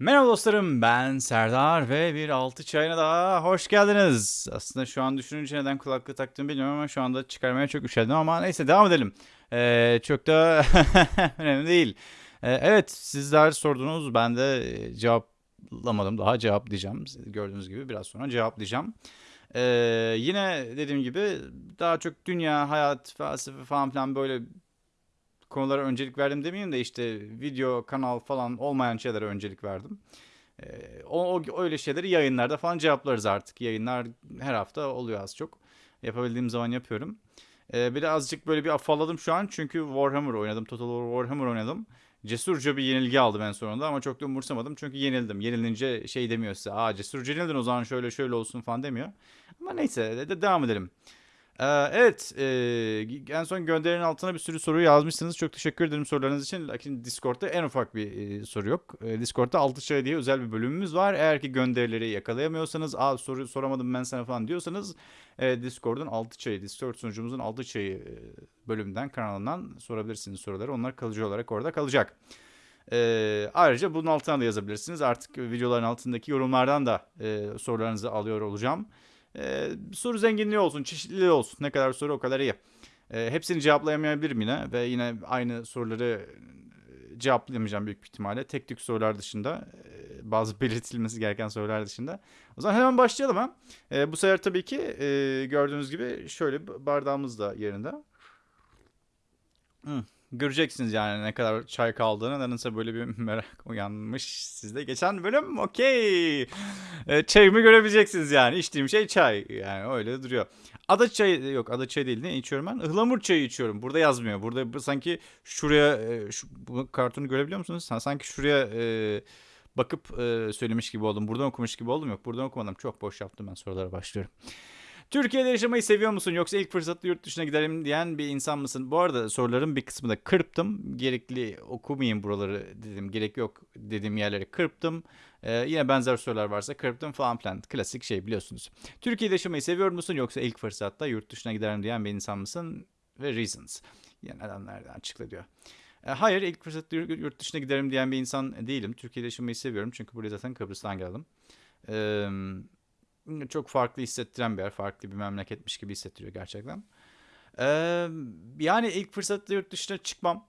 Merhaba dostlarım ben Serdar ve bir altı çayına daha hoş geldiniz. Aslında şu an düşününce neden kulaklığı taktığımı bilmiyorum ama şu anda çıkarmaya çok üşendim ama neyse devam edelim. Ee, çok da önemli değil. Ee, evet sizler sordunuz ben de e, cevaplamadım daha cevaplayacağım. Gördüğünüz gibi biraz sonra cevaplayacağım. Ee, yine dediğim gibi daha çok dünya, hayat, felsefe falan filan böyle konulara öncelik verdim demeyeyim de işte video, kanal falan olmayan şeylere öncelik verdim. Ee, o, o öyle şeyleri yayınlarda falan cevaplarız artık. Yayınlar her hafta oluyor az çok. Yapabildiğim zaman yapıyorum. Ee, bir de azıcık böyle bir afalladım şu an çünkü Warhammer oynadım. Total War Warhammer oynadım. Cesurca bir yenilgi aldım en sonunda ama çok da umursamadım çünkü yenildim. Yenilince şey demiyor size. Aa cesurca yenildin o zaman şöyle şöyle olsun falan demiyor. Ama neyse de, de devam edelim. Ee, evet, e, en son gönderilerin altına bir sürü soru yazmışsınız. Çok teşekkür ederim sorularınız için. Lakin Discord'da en ufak bir e, soru yok. E, Discord'da 6 çay diye özel bir bölümümüz var. Eğer ki gönderileri yakalayamıyorsanız, aa soru soramadım ben sana falan diyorsanız e, Discord'un 6 çayı, Discord sunucumuzun 6 çayı bölümünden, kanalından sorabilirsiniz soruları. Onlar kalıcı olarak orada kalacak. Ayrıca bunun altına da yazabilirsiniz. Artık videoların altındaki yorumlardan da sorularınızı alıyor olacağım. Ee, soru zenginliği olsun, çeşitliliği olsun. Ne kadar soru o kadar iyi. Ee, hepsini cevaplayamayabilirim yine ve yine aynı soruları e, cevaplayamayacağım büyük ihtimalle. Tek tük sorular dışında, e, bazı belirtilmesi gereken sorular dışında. O zaman hemen başlayalım ha. E, bu sefer tabii ki e, gördüğünüz gibi şöyle bardağımız da yerinde. Hmm. Göreceksiniz yani ne kadar çay kaldığını. Nedense böyle bir merak uyanmış sizde. Geçen bölüm okey. E, çayımı görebileceksiniz yani. İçtiğim şey çay. Yani öyle duruyor. Ada çayı yok ada çayı değil ne içiyorum ben? Ihlamur çayı içiyorum. Burada yazmıyor. Burada sanki şuraya e, şu, bu kartonu görebiliyor musunuz? Sanki şuraya e, bakıp e, söylemiş gibi oldum. Buradan okumuş gibi oldum. Yok buradan okumadım. Çok boş yaptım ben sorulara başlıyorum. Türkiye'de yaşamayı seviyor musun yoksa ilk fırsatta yurt dışına giderim diyen bir insan mısın? Bu arada soruların bir kısmını da kırptım. Gerekli okumayayım buraları dedim. Gerek yok dediğim yerleri kırptım. Ee, yine benzer sorular varsa kırptım falan filan. Klasik şey biliyorsunuz. Türkiye'de yaşamayı seviyor musun yoksa ilk fırsatta yurt dışına giderim diyen bir insan mısın? Ve reasons. Yani nedenlerden açıkla diyor. E, hayır ilk fırsatta yurt dışına giderim diyen bir insan değilim. Türkiye'de yaşamayı seviyorum çünkü buraya zaten Kıbrıs'tan geldim. Eee çok farklı hissettiren bir yer. Farklı bir memleketmiş gibi hissettiriyor gerçekten. Ee, yani ilk fırsatta yurt dışına çıkmam.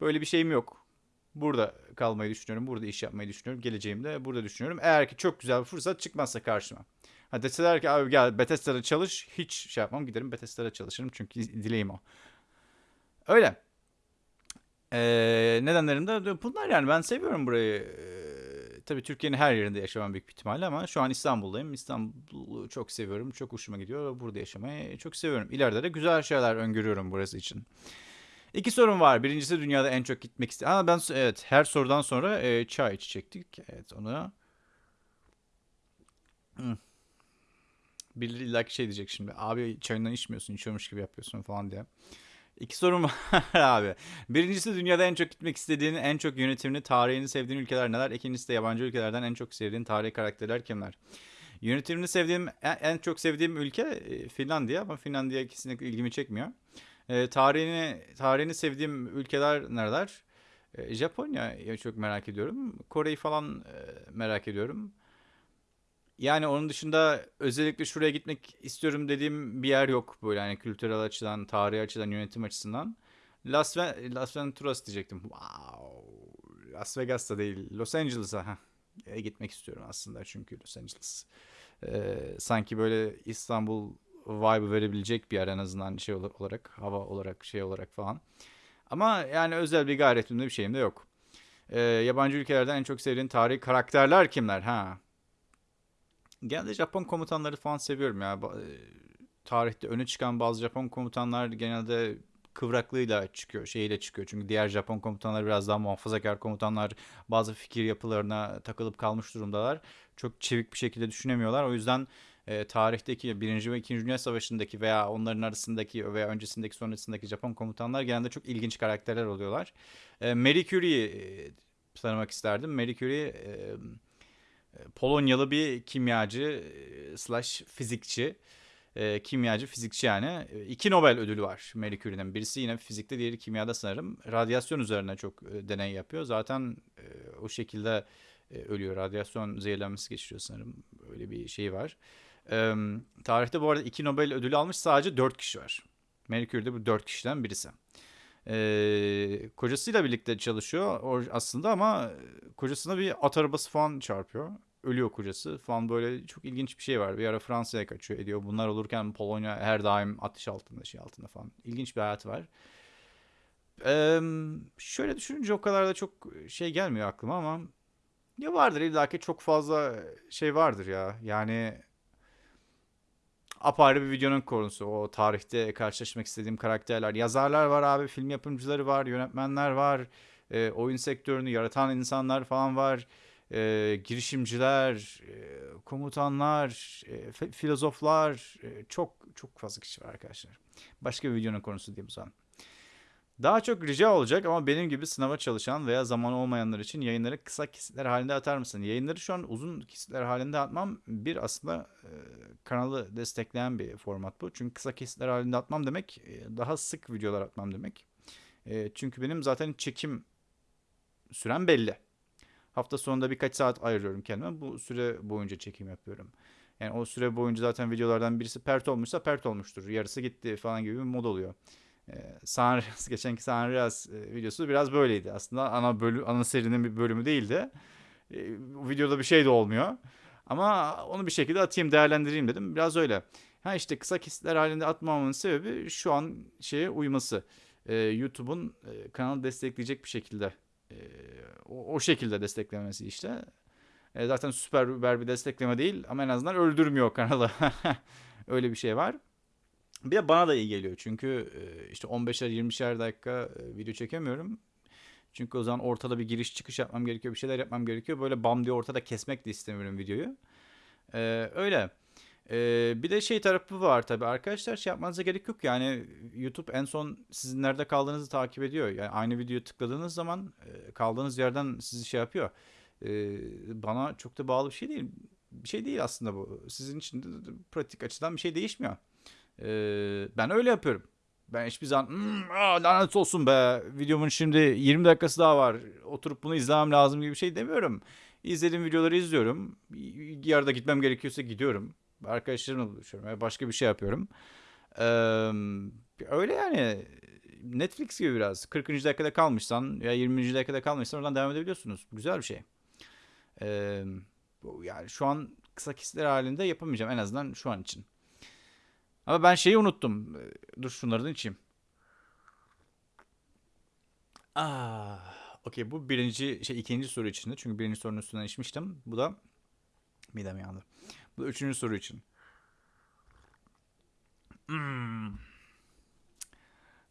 Böyle bir şeyim yok. Burada kalmayı düşünüyorum. Burada iş yapmayı düşünüyorum. Geleceğimde burada düşünüyorum. Eğer ki çok güzel bir fırsat çıkmazsa karşıma. Ha deseler ki abi gel Bethesda'da çalış. Hiç şey yapmam. Giderim Bethesda'da çalışırım. Çünkü dileğim o. Öyle. Ee, nedenlerim de bunlar yani. Ben seviyorum burayı tabii Türkiye'nin her yerinde yaşamam büyük bir ihtimalle ama şu an İstanbul'dayım. İstanbul'u çok seviyorum. Çok hoşuma gidiyor burada yaşamayı çok seviyorum. İleride de güzel şeyler öngörüyorum burası için. İki sorun var. Birincisi dünyada en çok gitmek istedim. Ama ben evet her sorudan sonra e, çay içecektik. Evet onu. Hmm. Birileri illaki şey diyecek şimdi. Abi çayından içmiyorsun, içiyormuş gibi yapıyorsun falan diye. İki sorum var abi. Birincisi dünyada en çok gitmek istediğin, en çok yönetimini, tarihini sevdiğin ülkeler neler? İkincisi de yabancı ülkelerden en çok sevdiğin tarihi karakterler kimler? Yönetimini sevdiğim, en çok sevdiğim ülke e, Finlandiya ama Finlandiya kesinlikle ilgimi çekmiyor. E, tarihini tarihini sevdiğim ülkeler nereler? E, Japonya çok merak ediyorum. Kore'yi falan e, merak ediyorum. Yani onun dışında özellikle şuraya gitmek istiyorum dediğim bir yer yok böyle hani kültürel açıdan, tarihi açıdan, yönetim açısından. Las, Ve Las Venturas diyecektim. Wow. Las Vegas'ta değil, Los Angeles'a e, gitmek istiyorum aslında çünkü Los Angeles e, sanki böyle İstanbul vibe verebilecek bir yer en azından şey olarak, hava olarak, şey olarak falan. Ama yani özel bir gayretimde bir şeyim de yok. E, yabancı ülkelerden en çok sevdiğin tarihi karakterler kimler? Ha, Genelde Japon komutanları falan seviyorum ya. E, tarihte öne çıkan bazı Japon komutanlar genelde kıvraklığıyla çıkıyor, şeyiyle çıkıyor. Çünkü diğer Japon komutanlar biraz daha muhafazakar komutanlar. Bazı fikir yapılarına takılıp kalmış durumdalar. Çok çevik bir şekilde düşünemiyorlar. O yüzden e, tarihteki Birinci ve İkinci Dünya Savaşı'ndaki veya onların arasındaki veya öncesindeki sonrasındaki Japon komutanlar genelde çok ilginç karakterler oluyorlar. E, Marie Curie'yi e, tanımak isterdim. Marie Curie e, Polonyalı bir kimyacı e, slash fizikçi. E, kimyacı, fizikçi yani. E, iki Nobel ödülü var Marie Curie'nin. Birisi yine fizikte, diğeri kimyada sanırım. Radyasyon üzerine çok e, deney yapıyor. Zaten e, o şekilde e, ölüyor. Radyasyon zehirlenmesi geçiriyor sanırım. Öyle bir şey var. Tarihte bu arada iki Nobel ödülü almış sadece 4 kişi var. Marie Curie de bu 4 kişiden birisi. Ee, kocasıyla birlikte çalışıyor o aslında ama kocasına bir at arabası falan çarpıyor. Ölüyor kocası falan böyle çok ilginç bir şey var. Bir ara Fransa'ya kaçıyor ediyor. Bunlar olurken Polonya her daim ateş altında şey altında falan. İlginç bir hayat var. Ee, şöyle düşününce o kadar da çok şey gelmiyor aklıma ama ya vardır illaki çok fazla şey vardır ya. Yani apayrı bir videonun konusu. O tarihte karşılaşmak istediğim karakterler. Yazarlar var abi, film yapımcıları var, yönetmenler var. E, oyun sektörünü yaratan insanlar falan var. E, girişimciler, e, komutanlar, e, filozoflar. E, çok çok fazla kişi var arkadaşlar. Başka bir videonun konusu diyeyim o zaman. Daha çok rica olacak ama benim gibi sınava çalışan veya zaman olmayanlar için yayınları kısa kesitler halinde atar mısın? Yayınları şu an uzun kesitler halinde atmam bir aslında e, kanalı destekleyen bir format bu. Çünkü kısa kesitler halinde atmam demek e, daha sık videolar atmam demek. E, çünkü benim zaten çekim sürem belli. Hafta sonunda birkaç saat ayırıyorum kendime. Bu süre boyunca çekim yapıyorum. Yani o süre boyunca zaten videolardan birisi pert olmuşsa pert olmuştur. Yarısı gitti falan gibi bir mod oluyor. Ee, San geçenki San e, videosu biraz böyleydi. Aslında ana bölü, ana serinin bir bölümü değildi. E, videoda bir şey de olmuyor. Ama onu bir şekilde atayım, değerlendireyim dedim. Biraz öyle. Ha işte kısa kesitler halinde atmamamın sebebi şu an şeye uyması. E, YouTube'un e, kanalı destekleyecek bir şekilde e, o, şekilde desteklemesi işte. Zaten süper bir destekleme değil ama en azından öldürmüyor kanalı. öyle bir şey var. Bir de bana da iyi geliyor çünkü işte 15'er 20'şer dakika video çekemiyorum. Çünkü o zaman ortada bir giriş çıkış yapmam gerekiyor, bir şeyler yapmam gerekiyor. Böyle bam diye ortada kesmek de istemiyorum videoyu. Ee, öyle. Ee, bir de şey tarafı var tabii arkadaşlar şey yapmanıza gerek yok yani YouTube en son sizin nerede kaldığınızı takip ediyor. Yani aynı videoyu tıkladığınız zaman kaldığınız yerden sizi şey yapıyor. Ee, bana çok da bağlı bir şey değil. Bir şey değil aslında bu. Sizin için de pratik açıdan bir şey değişmiyor. Ee, ben öyle yapıyorum. Ben hiçbir zaman hmm, lanet olsun be videomun şimdi 20 dakikası daha var. Oturup bunu izlemem lazım gibi bir şey demiyorum. İzlediğim videoları izliyorum. Yarıda gitmem gerekiyorsa gidiyorum. Arkadaşlarımla buluşuyorum. başka bir şey yapıyorum. Ee, öyle yani. Netflix gibi biraz. 40. dakikada kalmışsan ya 20. dakikada kalmışsan oradan devam edebiliyorsunuz. Güzel bir şey. Ee, yani şu an kısa kesitler halinde yapamayacağım en azından şu an için. Ama ben şeyi unuttum. Dur şunları da içeyim. Ah, okey bu birinci şey ikinci soru içinde. Çünkü birinci sorunun üstünden içmiştim. Bu da midem yandı. Bu da üçüncü soru için. Hmm.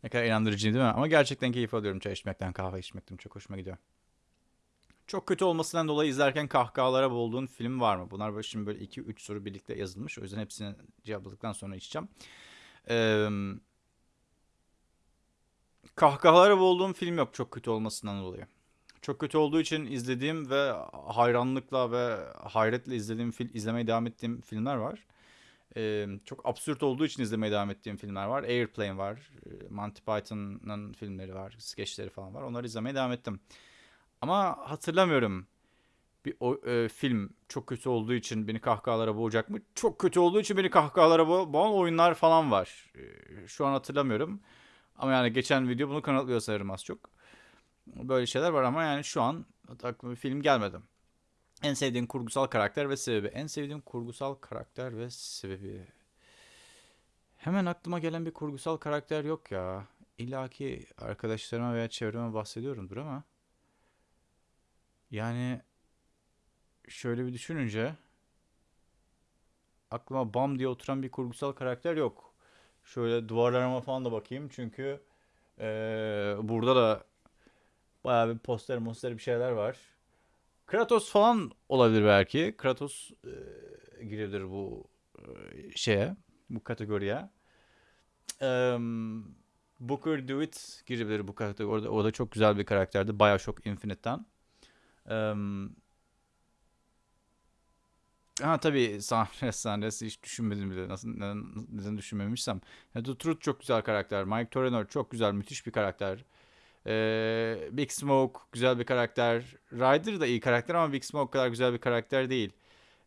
Ne kadar inandırıcı değil mi? Ama gerçekten keyif alıyorum çay içmekten, kahve içmekten. Çok hoşuma gidiyor. Çok kötü olmasından dolayı izlerken kahkahalara boğulduğun film var mı? Bunlar böyle şimdi böyle 2-3 soru birlikte yazılmış. O yüzden hepsini cevapladıktan sonra içeceğim. Ee, kahkahalara boğulduğum film yok çok kötü olmasından dolayı. Çok kötü olduğu için izlediğim ve hayranlıkla ve hayretle izlediğim film, izlemeye devam ettiğim filmler var. Ee, çok absürt olduğu için izlemeye devam ettiğim filmler var. Airplane var. Monty Python'ın filmleri var. Skeçleri falan var. Onları izlemeye devam ettim. Ama hatırlamıyorum. Bir o, e, film çok kötü olduğu için beni kahkahalara boğacak mı? Çok kötü olduğu için beni kahkahalara bo boğan oyunlar falan var. E, şu an hatırlamıyorum. Ama yani geçen video bunu kanıtlıyor sanırım az çok. Böyle şeyler var ama yani şu an aklıma film gelmedi. En sevdiğin kurgusal karakter ve sebebi. En sevdiğim kurgusal karakter ve sebebi. Hemen aklıma gelen bir kurgusal karakter yok ya. İlla ki arkadaşlarıma veya çevreme bahsediyorumdur ama. Yani şöyle bir düşününce aklıma bam diye oturan bir kurgusal karakter yok. Şöyle duvarlarıma falan da bakayım çünkü ee, burada da bayağı bir poster poster bir şeyler var. Kratos falan olabilir belki. Kratos e, girebilir bu e, şeye, bu kategoriye. E, Booker DeWitt girebilir bu kategoride. O da çok güzel bir karakterdi. Bioshock Infinite'ten. Um, ha tabii Sandres Sandres hiç düşünmedim bile. Nasıl neden, neden düşünmemişsem. The Truth çok güzel karakter. Mike Torrenor çok güzel, müthiş bir karakter. Ee, Big Smoke güzel bir karakter. Ryder da iyi karakter ama Big Smoke kadar güzel bir karakter değil.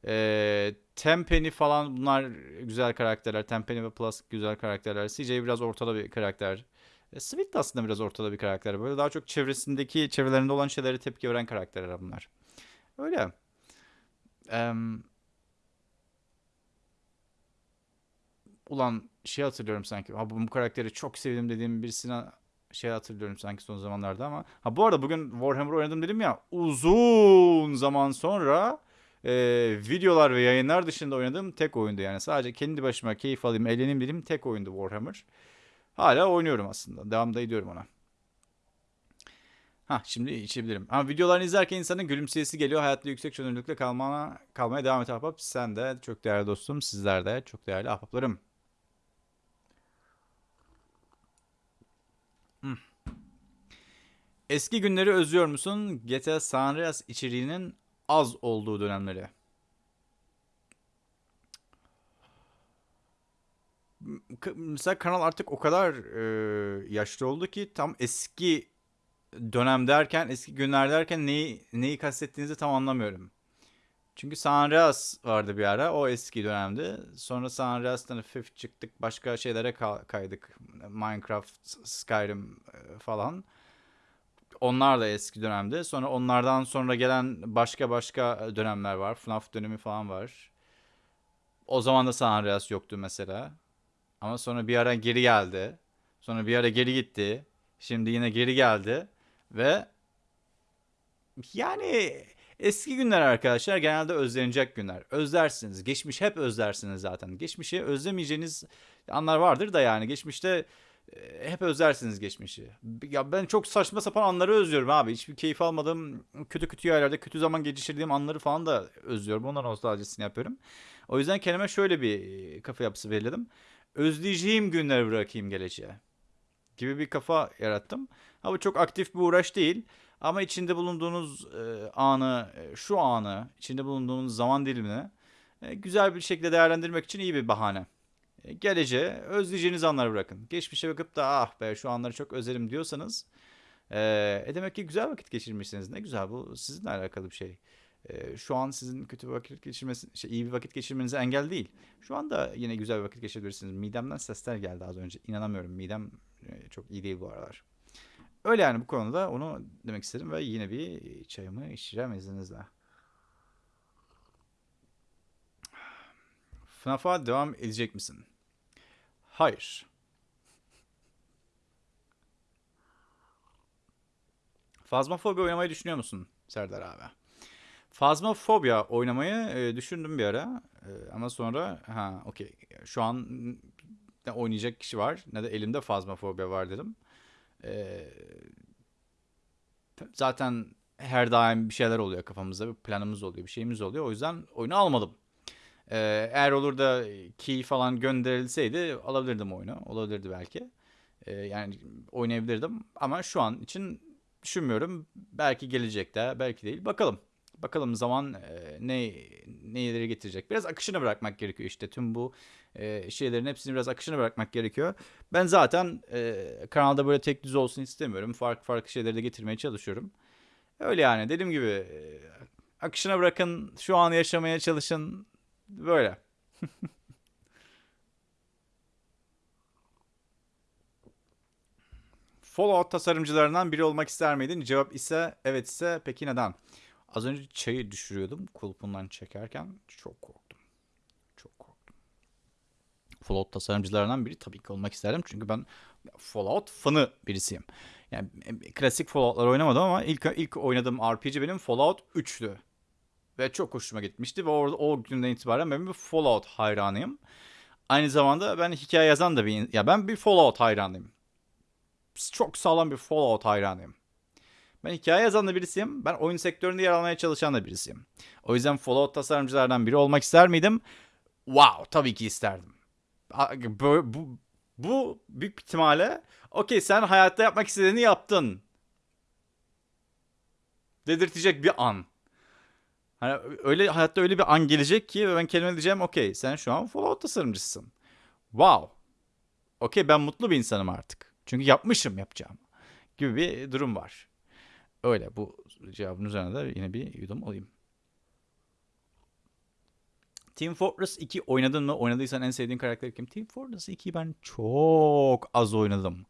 Ee, Tenpenny falan bunlar güzel karakterler. Tenpenny ve Plus güzel karakterler. CJ biraz ortada bir karakter. E, de aslında biraz ortada bir karakter. Böyle daha çok çevresindeki, çevrelerinde olan şeylere tepki veren karakterler bunlar. Öyle. Em, ulan şey hatırlıyorum sanki. Ha, bu, karakteri çok sevdim dediğim birisine şey hatırlıyorum sanki son zamanlarda ama. Ha bu arada bugün Warhammer oynadım dedim ya. Uzun zaman sonra e, videolar ve yayınlar dışında oynadığım tek oyundu yani. Sadece kendi başıma keyif alayım, eğleneyim dediğim tek oyundu Warhammer. Hala oynuyorum aslında. Devam da ediyorum ona. Ha şimdi içebilirim. Ama videolarını izlerken insanın gülümseyesi geliyor. Hayatta yüksek çözünürlükle kalmana, kalmaya devam et ahbap. Sen de çok değerli dostum. Sizler de çok değerli ahbaplarım. Hmm. Eski günleri özlüyor musun? GTA San Andreas içeriğinin az olduğu dönemleri. Mesela kanal artık o kadar e, yaşlı oldu ki tam eski dönem derken, eski günler derken neyi neyi kastettiğinizi tam anlamıyorum. Çünkü San Andreas vardı bir ara. O eski dönemdi. Sonra San Andreas'tan çıktık. Başka şeylere ka- kaydık. Minecraft, Skyrim falan. Onlar da eski dönemde. Sonra onlardan sonra gelen başka başka dönemler var. FNAF dönemi falan var. O zaman da San Andreas yoktu mesela. Ama sonra bir ara geri geldi. Sonra bir ara geri gitti. Şimdi yine geri geldi. Ve yani eski günler arkadaşlar genelde özlenecek günler. Özlersiniz. Geçmiş hep özlersiniz zaten. Geçmişi özlemeyeceğiniz anlar vardır da yani. Geçmişte e, hep özlersiniz geçmişi. Ya ben çok saçma sapan anları özlüyorum abi. Hiçbir keyif almadığım kötü kötü yerlerde kötü zaman geçirdiğim anları falan da özlüyorum. Onların nostaljisini yapıyorum. O yüzden kendime şöyle bir kafa yapısı belirledim. Özleyeceğim günleri bırakayım geleceğe. Gibi bir kafa yarattım. Ha bu çok aktif bir uğraş değil. Ama içinde bulunduğunuz e, anı, e, şu anı, içinde bulunduğunuz zaman dilimini e, güzel bir şekilde değerlendirmek için iyi bir bahane. E, geleceğe özleyeceğiniz anları bırakın. Geçmişe bakıp da ah be şu anları çok özledim diyorsanız e, e demek ki güzel vakit geçirmişsiniz. Ne güzel bu sizinle alakalı bir şey. E, şu an sizin kötü vakit geçirmesi, şey, iyi bir vakit geçirmenize engel değil. Şu anda yine güzel bir vakit geçirebilirsiniz. Midemden sesler geldi az önce. İnanamıyorum. Midem e, çok iyi değil bu aralar. Öyle yani bu konuda onu demek istedim ve yine bir çayımı içeceğim izninizle. FNAF'a devam edecek misin? Hayır. Fazmafobia oynamayı düşünüyor musun Serdar abi? Fazmafobia oynamayı e, düşündüm bir ara. E, ama sonra ha okey. Şu an ne oynayacak kişi var ne de elimde Fazmafobia var dedim. E, zaten her daim bir şeyler oluyor kafamızda. Bir planımız oluyor, bir şeyimiz oluyor. O yüzden oyunu almadım. Eğer olur da key falan gönderilseydi alabilirdim oyunu. Olabilirdi belki. Yani oynayabilirdim. Ama şu an için düşünmüyorum. Belki gelecekte, belki değil. Bakalım. Bakalım zaman e, ne neleri getirecek. Biraz akışını bırakmak gerekiyor işte. Tüm bu e, şeylerin hepsini biraz akışını bırakmak gerekiyor. Ben zaten e, kanalda böyle tek düz olsun istemiyorum. Farklı farklı şeyleri de getirmeye çalışıyorum. Öyle yani dediğim gibi e, akışına bırakın, şu an yaşamaya çalışın. Böyle. Fallout tasarımcılarından biri olmak ister miydin? Cevap ise evet ise peki neden? Az önce çayı düşürüyordum kulpundan çekerken çok korktum. Çok korktum. Fallout tasarımcılarından biri tabii ki olmak isterdim. Çünkü ben Fallout fanı birisiyim. Yani klasik Fallout'lar oynamadım ama ilk ilk oynadığım RPG benim Fallout 3'tü. Ve çok hoşuma gitmişti ve orada o günden itibaren ben bir Fallout hayranıyım. Aynı zamanda ben hikaye yazan da bir ya ben bir Fallout hayranıyım. Çok sağlam bir Fallout hayranıyım. Ben hikaye yazan da birisiyim. Ben oyun sektöründe yer almaya çalışan da birisiyim. O yüzden Fallout tasarımcılardan biri olmak ister miydim? Wow, tabii ki isterdim. Bu, bu, bu büyük ihtimalle okey sen hayatta yapmak istediğini yaptın. Dedirtecek bir an. Hani öyle hayatta öyle bir an gelecek ki ben kelime diyeceğim okey sen şu an Fallout tasarımcısın. Wow. Okey ben mutlu bir insanım artık. Çünkü yapmışım yapacağım. gibi bir durum var. Öyle bu cevabın üzerine de yine bir yudum alayım. Team Fortress 2 oynadın mı? Oynadıysan en sevdiğin karakter kim? Team Fortress 2'yi ben çok az oynadım.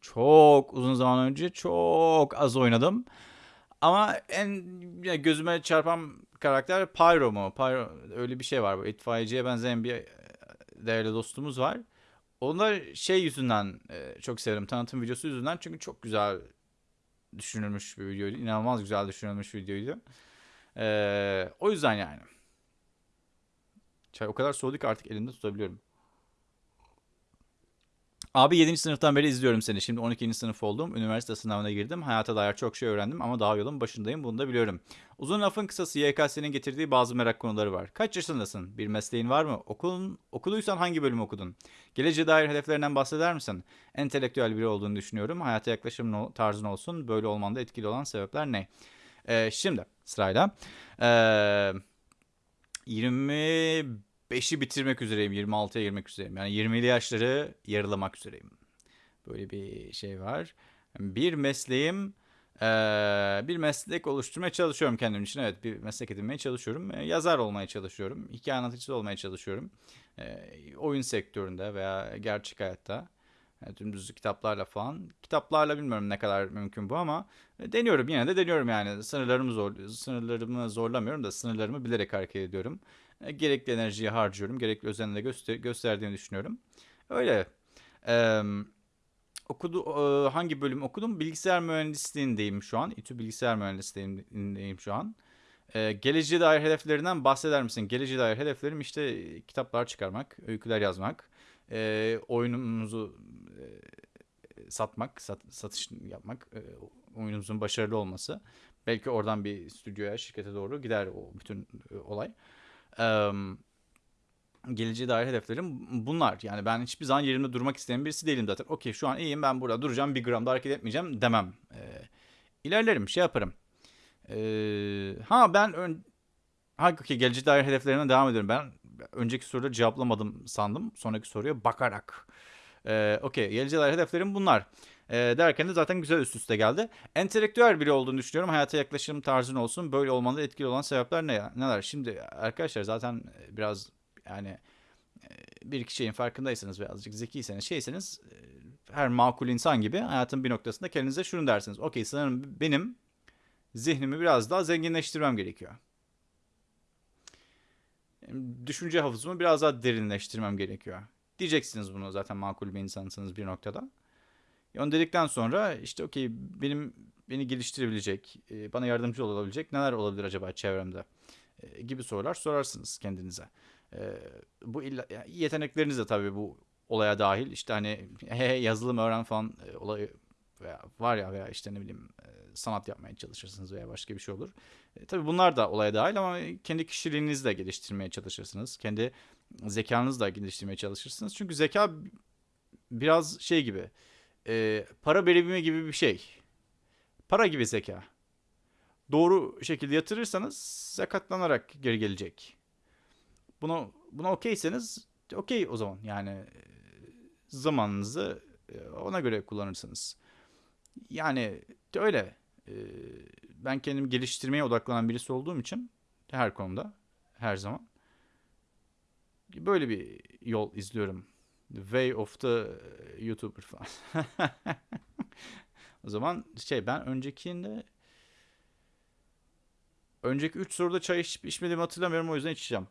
Çok uzun zaman önce çok az oynadım. Ama en yani gözüme çarpan karakter Pyro mu? Pyro öyle bir şey var. Bu itfaiyeciye benzeyen bir e, değerli dostumuz var. Onu da şey yüzünden e, çok severim. Tanıtım videosu yüzünden. Çünkü çok güzel düşünülmüş bir videoydu. İnanılmaz güzel düşünülmüş bir videoydu. E, o yüzden yani. Çay o kadar soğudu ki artık elimde tutabiliyorum. Abi 7. sınıftan beri izliyorum seni. Şimdi 12. sınıf oldum. Üniversite sınavına girdim. Hayata dair çok şey öğrendim ama daha yolun başındayım. Bunu da biliyorum. Uzun lafın kısası YKS'nin getirdiği bazı merak konuları var. Kaç yaşındasın? Bir mesleğin var mı? Okulun, okuduysan hangi bölüm okudun? Geleceğe dair hedeflerinden bahseder misin? Entelektüel biri olduğunu düşünüyorum. Hayata yaklaşım tarzın olsun. Böyle olmanda etkili olan sebepler ne? Ee, şimdi sırayla. Ee, 25'i bitirmek üzereyim. 26'ya girmek üzereyim. Yani 20'li yaşları yarılamak üzereyim. Böyle bir şey var. Bir mesleğim bir meslek oluşturmaya çalışıyorum kendim için. Evet bir meslek edinmeye çalışıyorum. Yazar olmaya çalışıyorum. Hikaye anlatıcısı olmaya çalışıyorum. Oyun sektöründe veya gerçek hayatta. Yani dümdüz kitaplarla falan. Kitaplarla bilmiyorum ne kadar mümkün bu ama deniyorum yine de deniyorum yani. Sınırlarımı zor sınırlarımı zorlamıyorum da sınırlarımı bilerek hareket ediyorum. Gerekli enerjiyi harcıyorum. Gerekli özenle göster gösterdiğini düşünüyorum. Öyle. Eee okudu hangi bölüm okudum? Bilgisayar mühendisliğindeyim şu an. İTÜ bilgisayar mühendisliğindeyim şu an. Ee, geleceğe dair hedeflerinden bahseder misin? Geleceğe dair hedeflerim işte kitaplar çıkarmak, öyküler yazmak, e, oyunumuzu e, satmak, sat, satış yapmak, e, oyunumuzun başarılı olması. Belki oradan bir stüdyoya, şirkete doğru gider o bütün e, olay. Geleceğe dair hedeflerim bunlar. Yani ben hiçbir zaman yerimde durmak isteyen birisi değilim zaten. Okey şu an iyiyim ben burada duracağım bir gram da hareket etmeyeceğim demem. Ee, ilerlerim şey yaparım. Ee, ha ben ön... Ha geleceğe dair hedeflerime devam ediyorum. Ben önceki soruda cevaplamadım sandım. Sonraki soruya bakarak. Ee, okey geleceğe dair hedeflerim bunlar. Ee, derken de zaten güzel üst üste geldi. Entelektüel biri olduğunu düşünüyorum. Hayata yaklaşım tarzın olsun. Böyle olmanda etkili olan sebepler ne, neler? Şimdi arkadaşlar zaten biraz yani bir iki şeyin farkındaysanız birazcık zekiyseniz şeyseniz her makul insan gibi hayatın bir noktasında kendinize şunu dersiniz. Okey sanırım benim zihnimi biraz daha zenginleştirmem gerekiyor. Düşünce hafızamı biraz daha derinleştirmem gerekiyor. Diyeceksiniz bunu zaten makul bir insansınız bir noktada. Onu dedikten sonra işte okey benim beni geliştirebilecek, bana yardımcı olabilecek neler olabilir acaba çevremde gibi sorular sorarsınız kendinize. Bu illa, yetenekleriniz de tabii bu olaya dahil. İşte hani yazılım öğren falan e, olayı veya var ya veya işte ne bileyim e, sanat yapmaya çalışırsınız veya başka bir şey olur. E, tabii bunlar da olaya dahil ama kendi kişiliğinizi de geliştirmeye çalışırsınız. Kendi zekanızı da geliştirmeye çalışırsınız. Çünkü zeka biraz şey gibi e, para birimi gibi bir şey. Para gibi zeka. Doğru şekilde yatırırsanız zakatlanarak geri gelecek. Buna buna okeyseniz okey o zaman. Yani e, zamanınızı e, ona göre kullanırsınız. Yani öyle. E, ben kendimi geliştirmeye odaklanan birisi olduğum için her konuda her zaman böyle bir yol izliyorum. Way of the YouTuber falan. o zaman şey ben öncekinde önceki 3 soruda çay içip içmediğimi hatırlamıyorum o yüzden içeceğim.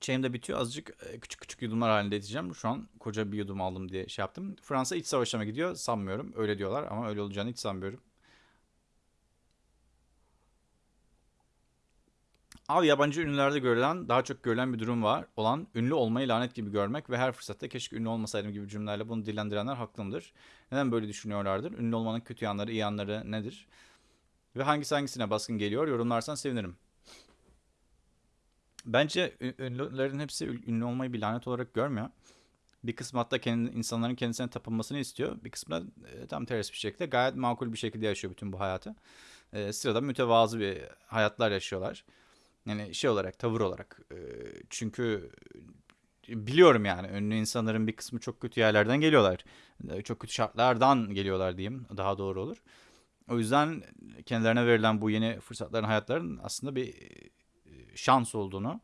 Çayım da bitiyor. Azıcık e, küçük küçük yudumlar halinde içeceğim. Şu an koca bir yudum aldım diye şey yaptım. Fransa iç savaşa mı gidiyor? Sanmıyorum. Öyle diyorlar ama öyle olacağını hiç sanmıyorum. Abi yabancı ünlülerde görülen, daha çok görülen bir durum var. Olan ünlü olmayı lanet gibi görmek ve her fırsatta keşke ünlü olmasaydım gibi cümlelerle bunu dillendirenler haklı mıdır? Neden böyle düşünüyorlardır? Ünlü olmanın kötü yanları, iyi yanları nedir? Ve hangisi hangisine baskın geliyor? Yorumlarsan sevinirim. Bence ünlülerin hepsi ünlü olmayı bir lanet olarak görmüyor. Bir kısmı hatta kendi, insanların kendisine tapınmasını istiyor. Bir kısmı da e, tam ters bir şekilde gayet makul bir şekilde yaşıyor bütün bu hayatı. E, sırada mütevazı bir hayatlar yaşıyorlar. Yani şey olarak, tavır olarak. E, çünkü biliyorum yani ünlü insanların bir kısmı çok kötü yerlerden geliyorlar. E, Çok kötü şartlardan geliyorlar diyeyim daha doğru olur. O yüzden kendilerine verilen bu yeni fırsatların hayatların aslında bir e, şans olduğunu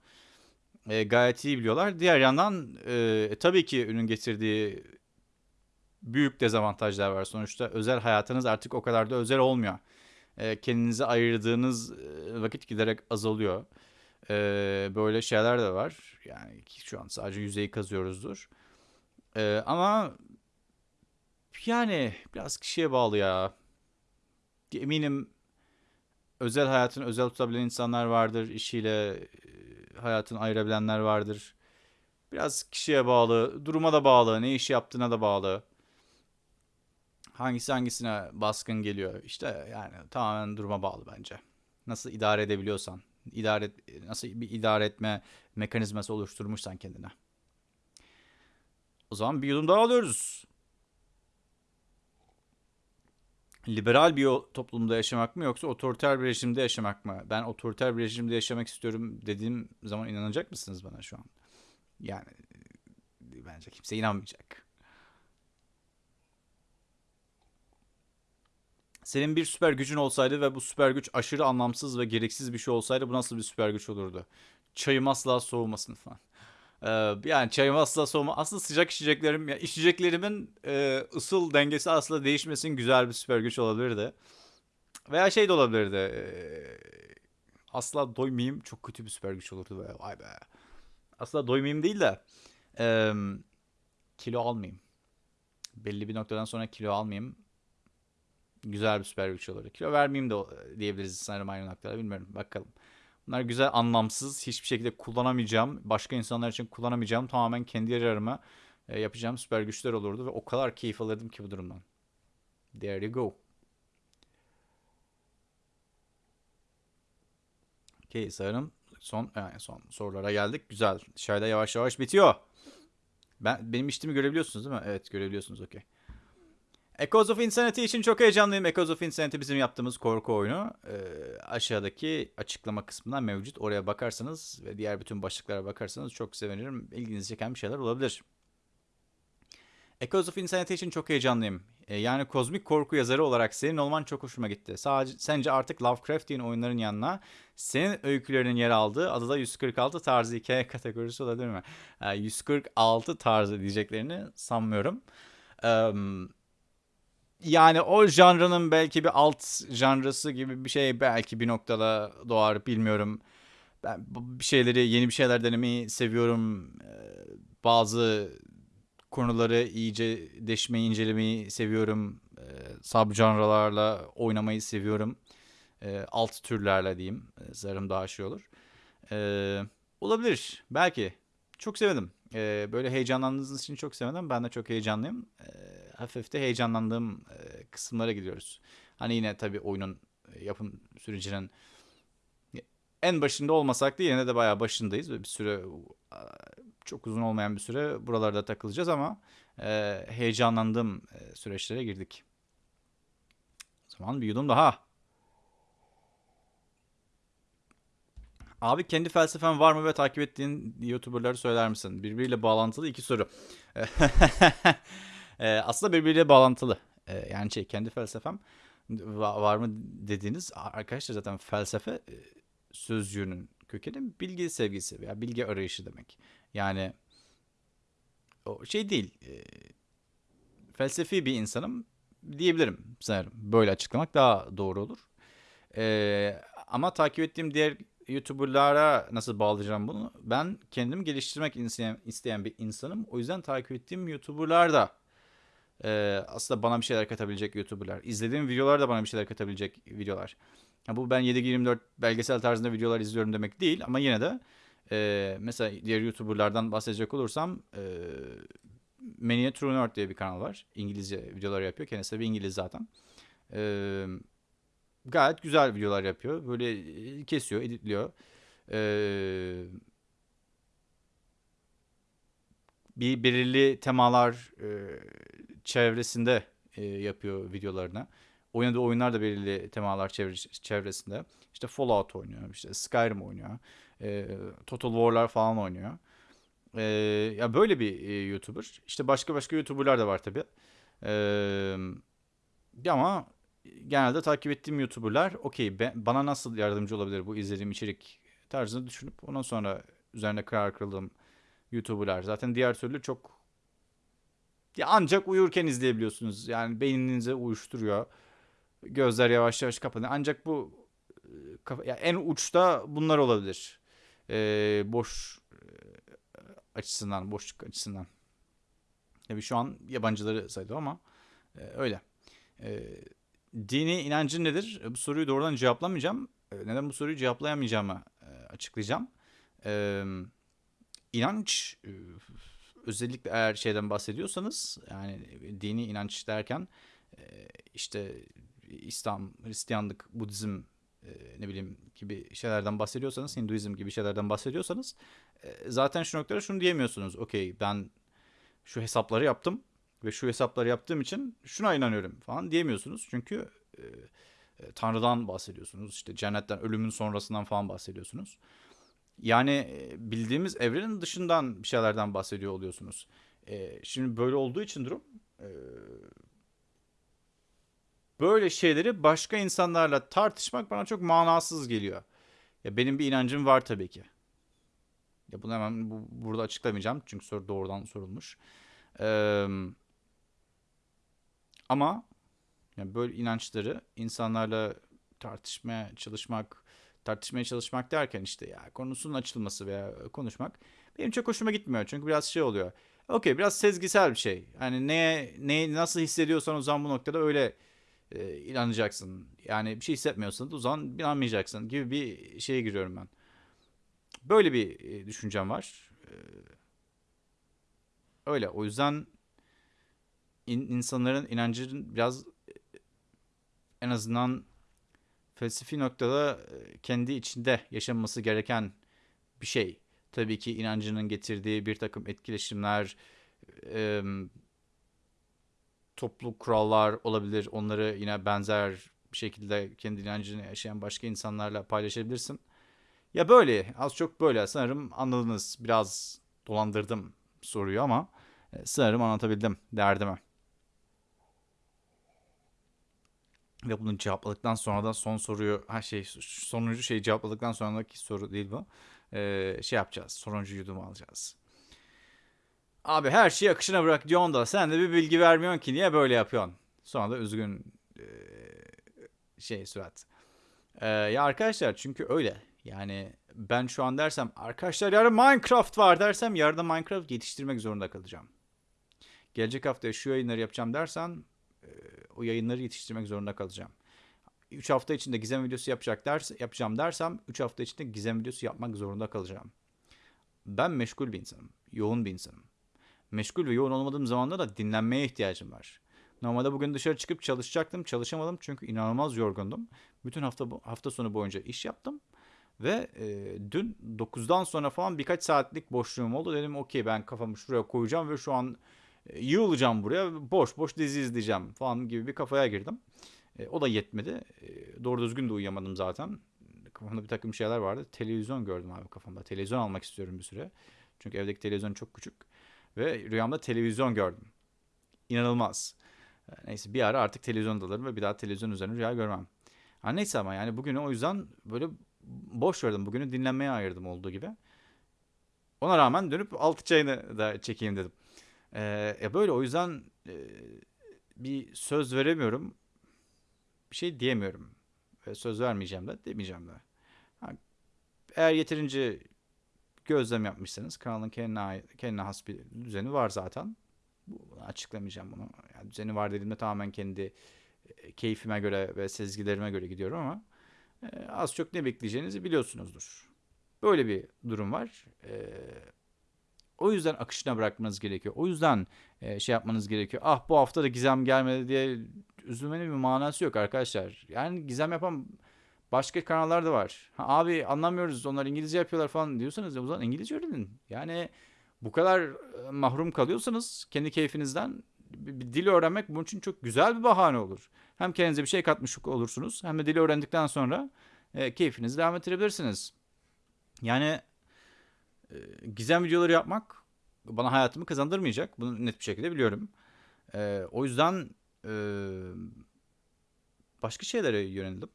e, gayet iyi biliyorlar. Diğer yandan e, tabii ki ünün getirdiği büyük dezavantajlar var. Sonuçta özel hayatınız artık o kadar da özel olmuyor. E, kendinize ayırdığınız e, vakit giderek azalıyor. E, böyle şeyler de var. Yani şu an sadece yüzeyi kazıyoruzdur. Ama yani biraz kişiye bağlı ya. Eminim özel hayatını özel tutabilen insanlar vardır. İşiyle hayatını ayırabilenler vardır. Biraz kişiye bağlı, duruma da bağlı, ne iş yaptığına da bağlı. Hangisi hangisine baskın geliyor? İşte yani tamamen duruma bağlı bence. Nasıl idare edebiliyorsan, idare nasıl bir idare etme mekanizması oluşturmuşsan kendine. O zaman bir yudum daha alıyoruz. Liberal bir toplumda yaşamak mı yoksa otoriter bir rejimde yaşamak mı? Ben otoriter bir rejimde yaşamak istiyorum dediğim zaman inanacak mısınız bana şu an? Yani bence kimse inanmayacak. Senin bir süper gücün olsaydı ve bu süper güç aşırı anlamsız ve gereksiz bir şey olsaydı bu nasıl bir süper güç olurdu? Çayım asla soğumasın falan. Ee, yani çayım asla soğuma. Aslında sıcak içeceklerim, ya içeceklerimin e, ısıl dengesi asla değişmesin güzel bir süper güç olabilirdi. Veya şey de olabilirdi. e, asla doymayayım çok kötü bir süper güç olurdu be. Vay be. Asla doymayayım değil de e, kilo almayayım. Belli bir noktadan sonra kilo almayayım. Güzel bir süper güç olurdu. Kilo vermeyeyim de diyebiliriz sanırım aynı noktada. Bilmiyorum. Bakalım. Bunlar güzel, anlamsız, hiçbir şekilde kullanamayacağım, başka insanlar için kullanamayacağım, tamamen kendi yararıma e, yapacağım süper güçler olurdu ve o kadar keyif alırdım ki bu durumdan. There you go. Okay, sanırım son yani son sorulara geldik. Güzel. Dışarıda yavaş yavaş bitiyor. Ben benim içtiğimi görebiliyorsunuz değil mi? Evet, görebiliyorsunuz. Okey. Echoes of Insanity için çok heyecanlıyım. Echoes of Insanity bizim yaptığımız korku oyunu. Ee, aşağıdaki açıklama kısmında mevcut. Oraya bakarsanız ve diğer bütün başlıklara bakarsanız çok sevinirim. İlginizi çeken bir şeyler olabilir. Echoes of Insanity için çok heyecanlıyım. Ee, yani kozmik korku yazarı olarak senin olman çok hoşuma gitti. Sadece sence artık Lovecraftian oyunların yanına senin öykülerinin yer aldığı adada 146 tarzı hikaye kategorisi olabilir mi? Ee, 146 tarzı diyeceklerini sanmıyorum. Eee yani o janrının belki bir alt janrası gibi bir şey belki bir noktada doğar bilmiyorum. Ben bir şeyleri yeni bir şeyler denemeyi seviyorum. Ee, Bazı konuları iyice deşmeyi incelemeyi seviyorum. Ee, Subjanralarla oynamayı seviyorum. Ee, Alt türlerle diyeyim. Sanırım daha şey olur. Olabilir belki. Çok sevdim. Ee, böyle heyecanlandığınız için çok sevdim. Ben de çok heyecanlıyım. Ee, hafif de heyecanlandığım e, kısımlara gidiyoruz. Hani yine tabii oyunun e, yapım sürecinin en başında olmasak da yine de bayağı başındayız. Bir süre çok uzun olmayan bir süre buralarda takılacağız ama e, heyecanlandığım e, süreçlere girdik. O zaman bir yudum daha. Abi kendi felsefen var mı ve takip ettiğin YouTuber'ları söyler misin? Birbiriyle bağlantılı iki soru. Ee, aslında birbiriyle bağlantılı. Ee, yani şey kendi felsefem va- var mı dediğiniz arkadaşlar zaten felsefe e, sözcüğünün kökeni bilgi sevgisi veya bilgi arayışı demek. Yani o şey değil. e, felsefi bir insanım diyebilirim sanırım. Böyle açıklamak daha doğru olur. Ee, ama takip ettiğim diğer YouTuber'lara nasıl bağlayacağım bunu? Ben kendimi geliştirmek isteyen, bir insanım. O yüzden takip ettiğim YouTuber'lar da e, aslında bana bir şeyler katabilecek YouTuber'lar. İzlediğim videolar da bana bir şeyler katabilecek videolar. Ya bu ben 7-24 belgesel tarzında videolar izliyorum demek değil ama yine de e, mesela diğer YouTuber'lardan bahsedecek olursam e, Mania True Nerd diye bir kanal var. İngilizce videolar yapıyor. Kendisi de bir İngiliz zaten. E, gayet güzel videolar yapıyor. Böyle e, kesiyor, editliyor. Ee, bir belirli temalar e, çevresinde e, yapıyor videolarını. Oynadığı oyunlar da belirli temalar çevre- çevresinde. İşte Fallout oynuyor, işte Skyrim oynuyor, e, Total War'lar falan oynuyor. Ee, ya böyle bir e, YouTuber. İşte başka başka YouTuber'lar da var tabii. Ee, ama genelde takip ettiğim YouTuber'lar okey bana nasıl yardımcı olabilir bu izlediğim içerik tarzını düşünüp ondan sonra üzerine karar kıldığım YouTuber'lar. Zaten diğer türlü çok ya ancak uyurken izleyebiliyorsunuz. Yani beyninize uyuşturuyor. Gözler yavaş yavaş kapanıyor. Ancak bu e, ya en uçta bunlar olabilir. Ee, boş e, açısından, boşluk açısından. Tabii şu an yabancıları saydı ama e, öyle. E, dini inancın nedir? Bu soruyu doğrudan cevaplamayacağım. E, neden bu soruyu cevaplayamayacağımı e, açıklayacağım. E, inanç e, özellikle eğer şeyden bahsediyorsanız yani dini inanç derken e, işte İslam, Hristiyanlık, Budizm e, ne bileyim gibi şeylerden bahsediyorsanız, Hinduizm gibi şeylerden bahsediyorsanız e, zaten şu noktada şunu diyemiyorsunuz. Okey ben şu hesapları yaptım ve şu hesapları yaptığım için şuna inanıyorum falan diyemiyorsunuz. Çünkü e, e, Tanrı'dan bahsediyorsunuz. işte cennetten, ölümün sonrasından falan bahsediyorsunuz. Yani e, bildiğimiz evrenin dışından bir şeylerden bahsediyor oluyorsunuz. E, şimdi böyle olduğu için durum e, böyle şeyleri başka insanlarla tartışmak bana çok manasız geliyor. Ya benim bir inancım var tabii ki. Ya bunu hemen bu, burada açıklamayacağım çünkü soru doğrudan sorulmuş. Ee, ama yani böyle inançları insanlarla tartışmaya çalışmak, tartışmaya çalışmak derken işte ya konusunun açılması veya konuşmak benim çok hoşuma gitmiyor. Çünkü biraz şey oluyor. Okey biraz sezgisel bir şey. Hani neye, ne nasıl hissediyorsan o zaman bu noktada öyle e, inanacaksın. Yani bir şey hissetmiyorsan o zaman inanmayacaksın gibi bir şeye giriyorum ben. Böyle bir e, düşüncem var. E, öyle o yüzden in, insanların inancının biraz e, en azından felsefi noktada e, kendi içinde yaşanması gereken bir şey. Tabii ki inancının getirdiği bir takım etkileşimler, e, toplu kurallar olabilir. Onları yine benzer bir şekilde kendi inancını yaşayan başka insanlarla paylaşabilirsin. Ya böyle az çok böyle sanırım anladınız. Biraz dolandırdım soruyu ama e, sanırım anlatabildim derdimi. Ve bunu cevapladıktan sonra da son soruyu ha şey sonuncu şeyi cevapladıktan sonraki soru değil bu. Ee, şey yapacağız. Sonuncu yudumu alacağız. Abi her şeyi akışına bırak diyorsun da sen de bir bilgi vermiyorsun ki niye böyle yapıyorsun? Sonra da üzgün ee, şey surat. Ee, ya arkadaşlar çünkü öyle. Yani ben şu an dersem arkadaşlar yarın Minecraft var dersem yarın Minecraft yetiştirmek zorunda kalacağım. Gelecek hafta şu yayınları yapacağım dersen e, o yayınları yetiştirmek zorunda kalacağım. 3 hafta içinde gizem videosu yapacak ders, yapacağım dersem 3 hafta içinde gizem videosu yapmak zorunda kalacağım. Ben meşgul bir insanım. Yoğun bir insanım. Meşgul ve yoğun olmadığım zamanda da dinlenmeye ihtiyacım var. Normalde bugün dışarı çıkıp çalışacaktım. Çalışamadım çünkü inanılmaz yorgundum. Bütün hafta hafta sonu boyunca iş yaptım. Ve e, dün 9'dan sonra falan birkaç saatlik boşluğum oldu. Dedim okey ben kafamı şuraya koyacağım ve şu an yığılacağım buraya. Boş boş dizi izleyeceğim falan gibi bir kafaya girdim. E, o da yetmedi. E, doğru düzgün de uyuyamadım zaten. Kafamda bir takım şeyler vardı. Televizyon gördüm abi kafamda. Televizyon almak istiyorum bir süre. Çünkü evdeki televizyon çok küçük. Ve rüyamda televizyon gördüm. İnanılmaz. E, neyse bir ara artık televizyon alırım ve bir daha televizyon üzerine rüya görmem. Ha, neyse ama yani bugünü o yüzden böyle boş verdim. Bugünü dinlenmeye ayırdım olduğu gibi. Ona rağmen dönüp altı çayını da çekeyim dedim. Ee, e böyle o yüzden e, bir söz veremiyorum. Bir şey diyemiyorum. Ve söz vermeyeceğim de demeyeceğim de. Eğer yeterince gözlem yapmışsanız kanalın kendine, kendine has bir düzeni var zaten. Bunu açıklamayacağım bunu. Yani düzeni var dediğimde tamamen kendi e, keyfime göre ve sezgilerime göre gidiyorum ama e, az çok ne bekleyeceğinizi biliyorsunuzdur. Böyle bir durum var. E, o yüzden akışına bırakmanız gerekiyor. O yüzden e, şey yapmanız gerekiyor. Ah bu hafta da gizem gelmedi diye üzülmenin bir manası yok arkadaşlar. Yani gizem yapan başka kanallar da var. Ha, abi anlamıyoruz onlar İngilizce yapıyorlar falan diyorsanız o zaman İngilizce öğrenin. Yani bu kadar mahrum kalıyorsanız kendi keyfinizden bir, bir dil öğrenmek bunun için çok güzel bir bahane olur. Hem kendinize bir şey katmış olursunuz hem de dili öğrendikten sonra e, keyfinizi devam ettirebilirsiniz. Yani e, gizem videoları yapmak bana hayatımı kazandırmayacak. Bunu net bir şekilde biliyorum. Ee, o yüzden e, başka şeylere yöneldim.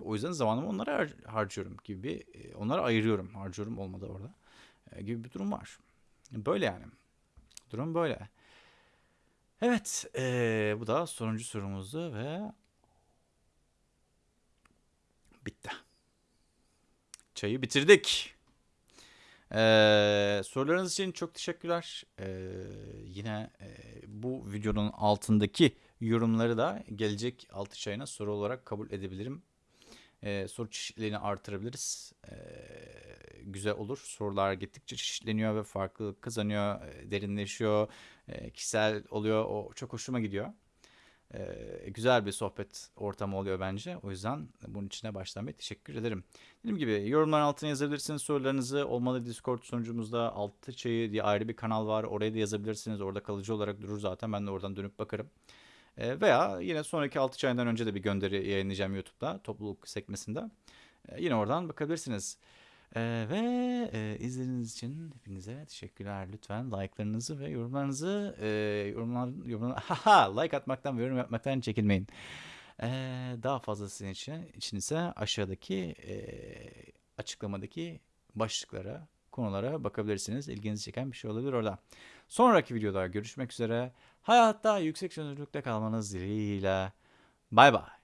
O yüzden zamanımı onlara har- harcıyorum gibi e, onlara ayırıyorum. Harcıyorum olmadı orada. E, gibi bir durum var. Böyle yani. Durum böyle. Evet, e, bu da sonuncu sorumuzdu ve bitti. Çayı bitirdik. Ee, sorularınız için çok teşekkürler. Ee, yine e, bu videonun altındaki yorumları da gelecek altı çayına soru olarak kabul edebilirim. Ee, soru çeşitliliğini artırabiliriz. Ee, güzel olur. Sorular gittikçe çeşitleniyor ve farklılık kazanıyor, derinleşiyor, e, kişisel oluyor. O çok hoşuma gidiyor. Ee, güzel bir sohbet ortamı oluyor bence. O yüzden bunun içine baştan bir teşekkür ederim. Dediğim gibi yorumların altına yazabilirsiniz sorularınızı. Olmalı Discord sunucumuzda Altı Çayı diye ayrı bir kanal var. Oraya da yazabilirsiniz. Orada kalıcı olarak durur zaten. Ben de oradan dönüp bakarım. Ee, veya yine sonraki Altı Çayı'ndan önce de bir gönderi yayınlayacağım YouTube'da topluluk sekmesinde. Ee, yine oradan bakabilirsiniz. Ee, ve e, izlediğiniz için hepinize teşekkürler. Lütfen like'larınızı ve yorumlarınızı e, yorumlar, yorumlar haha, like atmaktan ve yorum yapmaktan çekinmeyin. Ee, daha fazlası için, için ise aşağıdaki e, açıklamadaki başlıklara, konulara bakabilirsiniz. İlginizi çeken bir şey olabilir orada. Sonraki videoda görüşmek üzere. Hayatta yüksek çözünürlükte kalmanız dileğiyle. Bay bay.